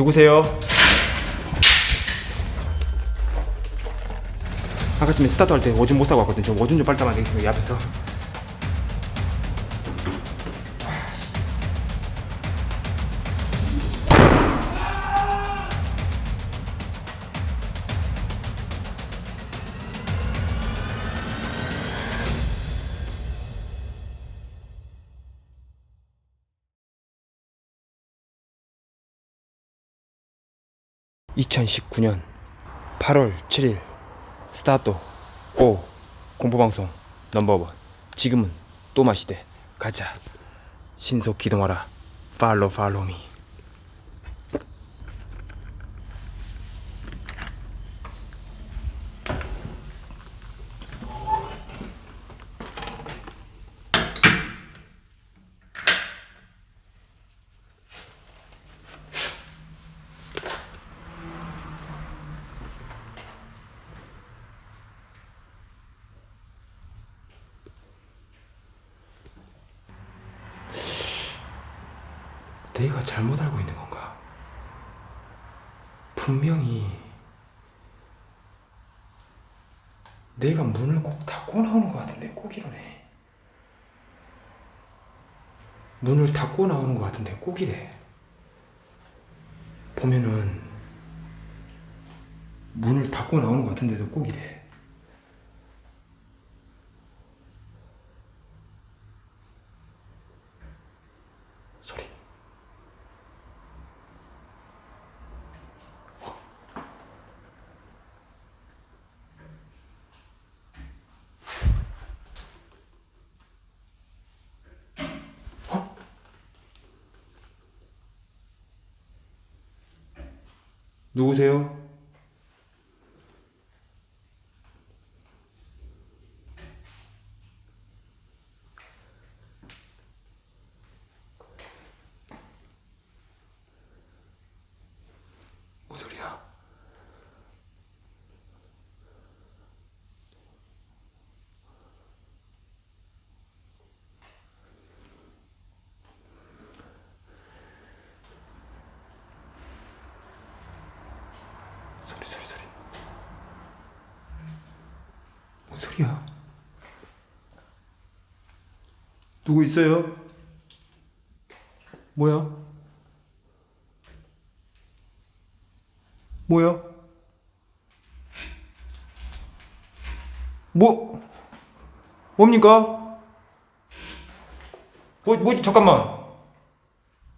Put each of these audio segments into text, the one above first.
누구세요? 아까쯤에 스타트 할 때 오줌 못 사고 왔거든. 좀 오줌 좀 빨리 싸면 안 되겠어요, 이 앞에서. (2019년 8월 7일) 스타트 고 공포방송 넘버원. 지금은 또 마시대. 가자. 신속 기동하라. 팔로 팔로미 내가 잘못 알고 있는 건가? 분명히 내가 문을 꼭 닫고 나오는 것 같은데 꼭 이러네. 문을 닫고 나오는 것 같은데 꼭 이래. 보면은 문을 닫고 나오는 것 같은데도 꼭 이래. 소리. 어? 누구세요? 뭔 소리야? 소리 소리 소리 뭔 소리야? 누구 있어요? 뭐야? 뭐야? 뭐 뭡니까? 뭐 뭐지 잠깐만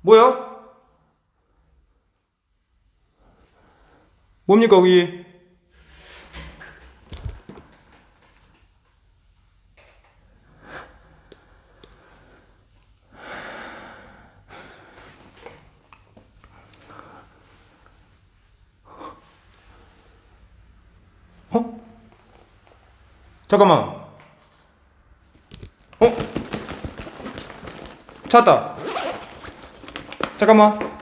뭐야? 뭡니까 거기? 어? 잠깐만. 어? 찾았다. 잠깐만.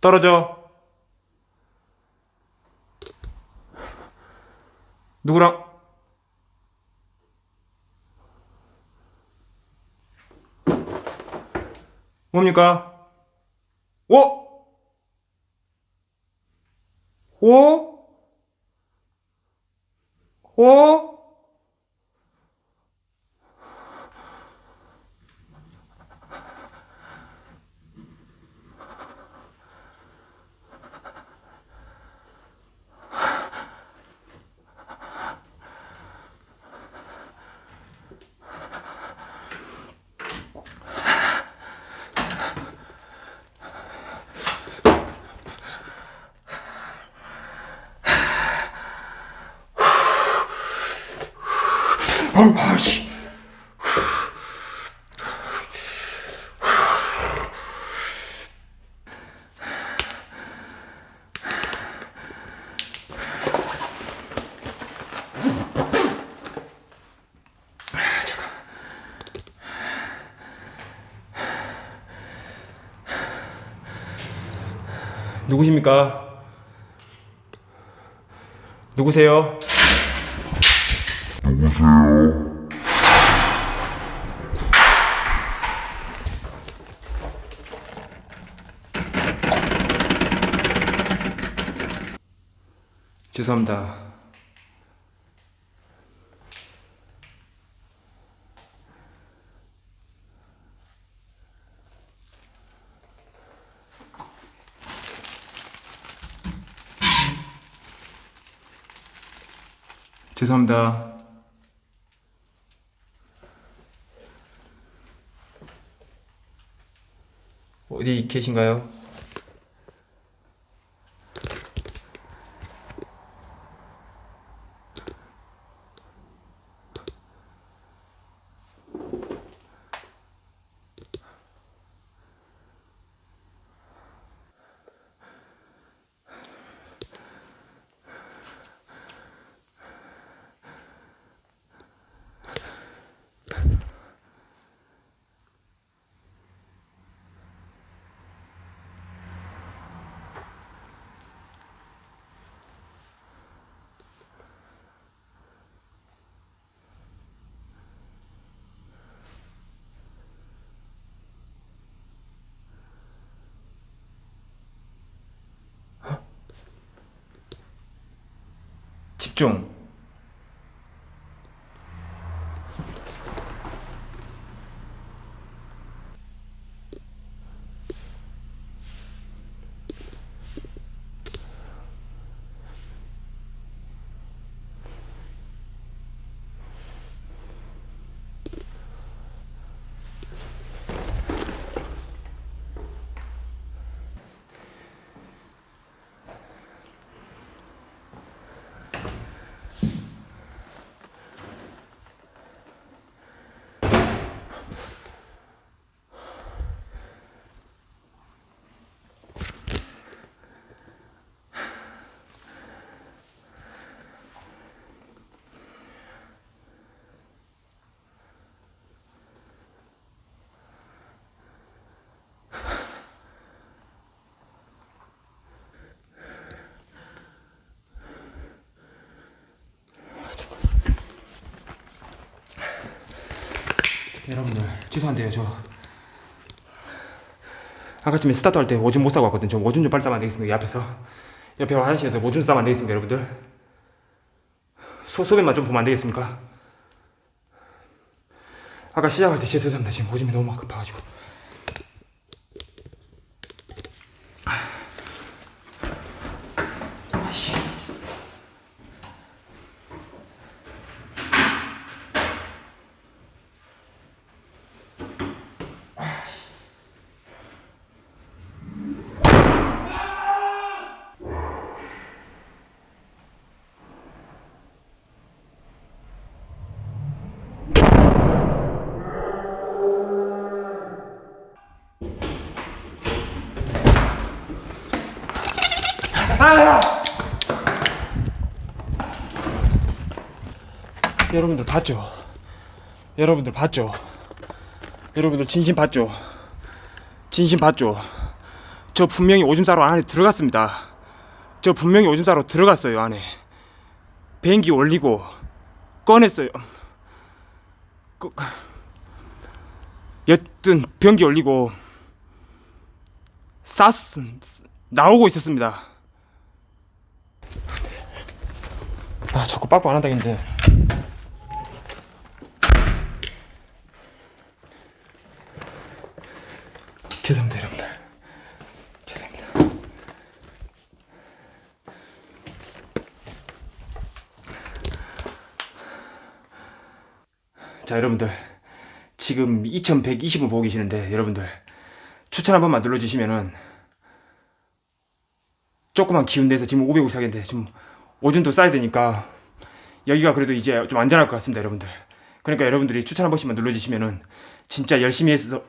떨어져. 누구랑? 뭡니까? 오? 오? 오? 아, 잠깐. 누구십니까? 누구세요? 죄송합니다. 죄송합니다. 어디 계신가요? 집중. 여러분들 죄송한데요 저. 아까쯤에 스타트 할 때 오줌 못 싸고 왔거든요. 저 오줌 좀 빨리 싸면 안 되겠습니까 이 앞에서? 옆에 화장실에서 오줌 싸면 안 되겠습니까 여러분들? 소, 소변만 좀 보면 안 되겠습니까? 아까 시작할 때 죄송합니다. 지금 오줌이 너무 급해가지고 여러분들 봤죠? 여러분들 봤죠? 여러분들 진심 봤죠? 진심 봤죠? 저 분명히 오줌 싸러 안에 들어갔습니다. 저 분명히 오줌 싸러 들어갔어요 안에. 비행기 올리고 꺼냈어요. 그, 여튼 변기 올리고 쌌 나오고 있었습니다. 아 자꾸 빠꾸 안 한다겠는데. 죄송합니다 여러분들. 죄송합니다. 자 여러분들. 지금 2120을 보고 계시는데 여러분들. 추천 한 번만 눌러주시면은 조그만 기운 내서 지금 554개인데 지금 오줌도 싸야 되니까 여기가 그래도 이제 좀 안전할 것 같습니다 여러분들. 그러니까 여러분들이 추천 한 번씩만 눌러주시면은 진짜 열심히 해서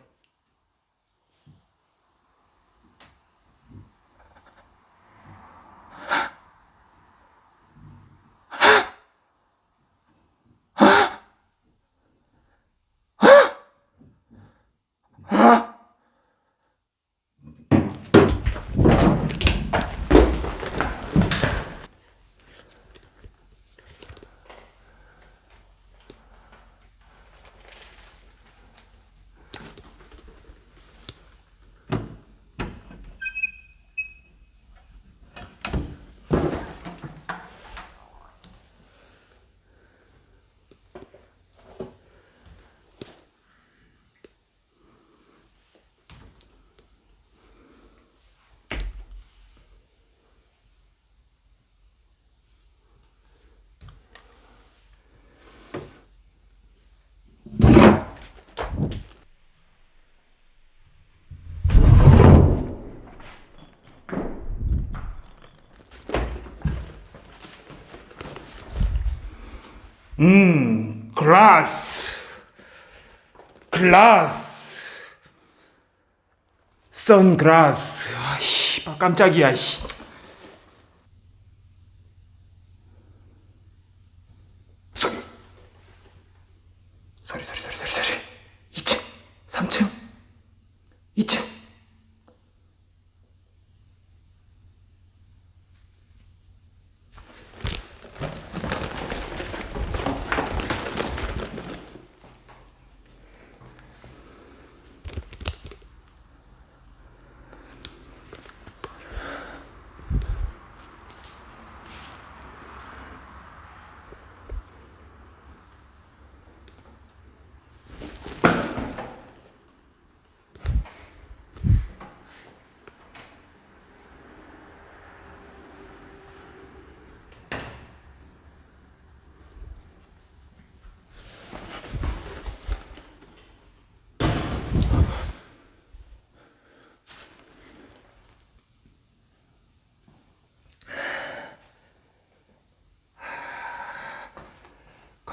음, 글라스. 글라스. 선글라스. 아, 씨, 깜짝이야, 씨.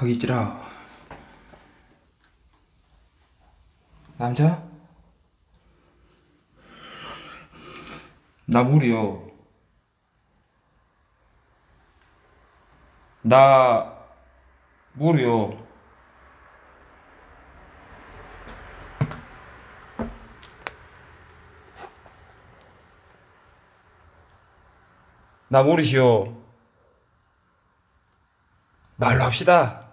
거기 있지라. 남자? 나 물이요. 나 물이요. 나 모르시오. 말로 합시다.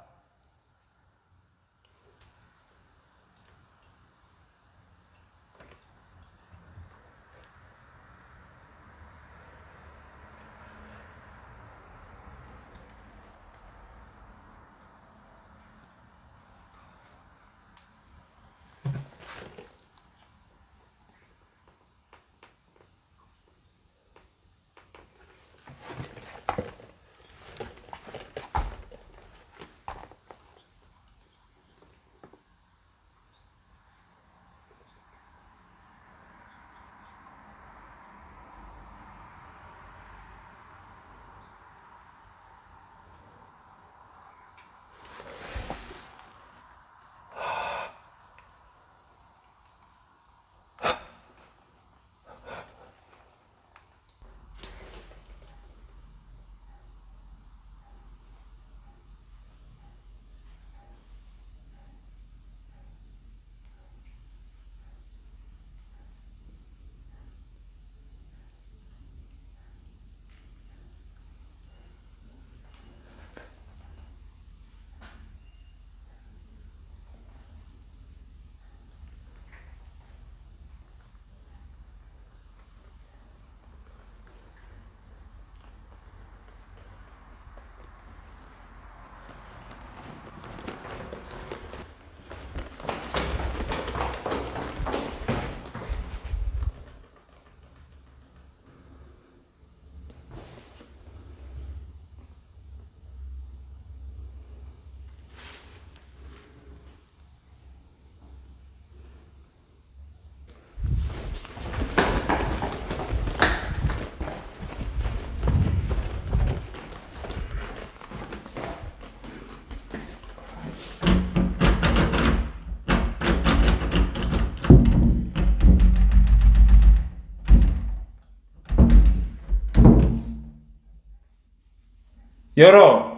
열어.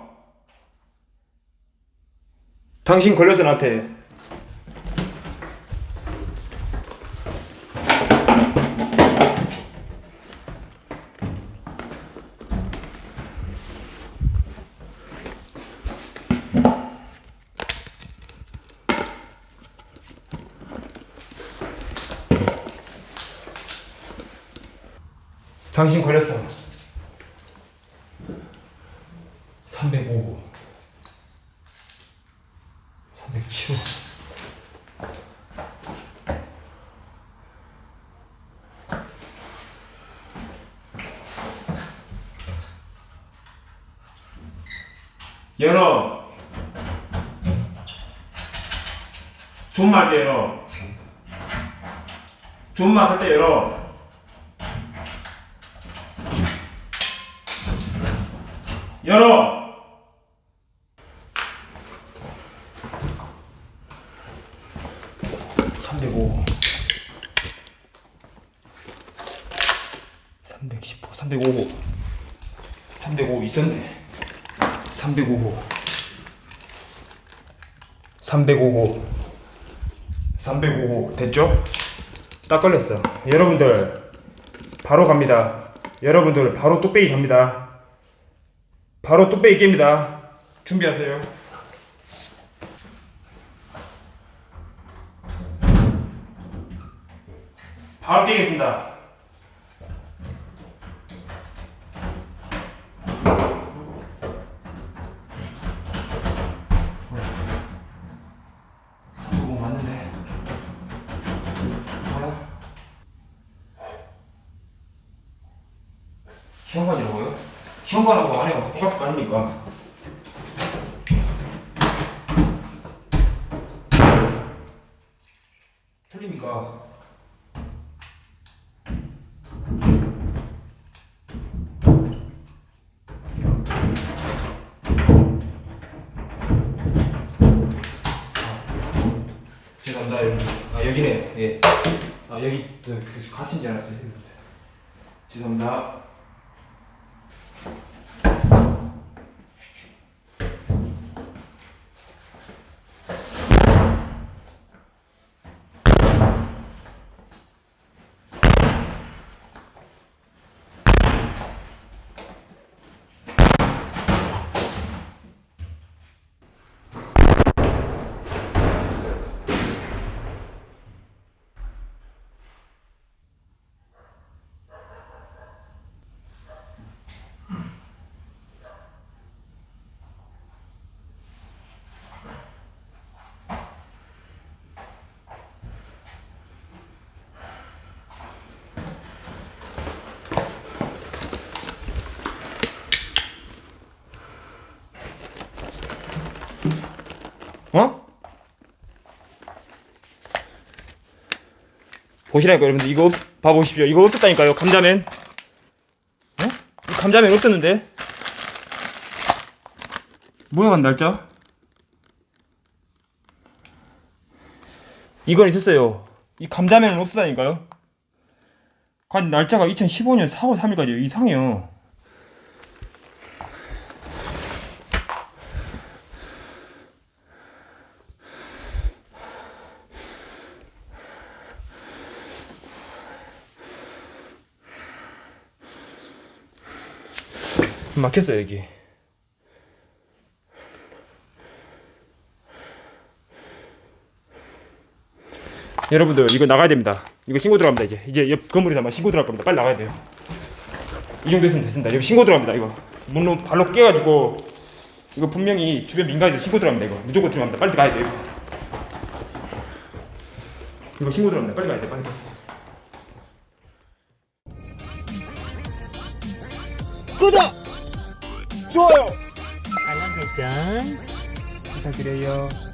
당신 걸려서 나한테. 당신 걸렸어. 주문만 할 때 열어 열어. 삼백오. 315 305 305 있었네. 305호 305 305 됐죠? 딱 걸렸어. 여러분들 바로 갑니다. 여러분들 바로 뚝배기 갑니다. 바로 뚝배기 깹니다. 준비하세요. 바로 깨겠습니다. 죄송합니다 여러분. 아 여기네. 예. 아 여기 그, 그 갇힌 줄 알았어요. 죄송합니다. 어? 보시라니까 여러분들. 이거 없- 봐보십시오. 이거 없었다니까요 감자면. 어? 이 감자면 없었는데? 뭐야 간 날짜? 이건 있었어요. 이 감자면은 없었다니까요. 간 날짜가 2015년 4월 3일까지 이상해요 막혔어요 여기. 여러분들 이거 나가야 됩니다. 이거 신고 들어갑니다 이제. 이제 옆 건물에서 아마 신고 들어갈 겁니다. 빨리 나가야 돼요. 이 정도 했으면 됐습니다. 여기 신고 들어갑니다 이거. 문로 발로 깨가지고 이거 분명히 주변 민가에서 신고 들어갑니다 이거. 무조건 들어갑니다. 빨리 가야 돼요. 이거 신고 들어갑니다. 빨리 가야 돼 빨리 좋아요! 알람 설정 부탁드려요 어.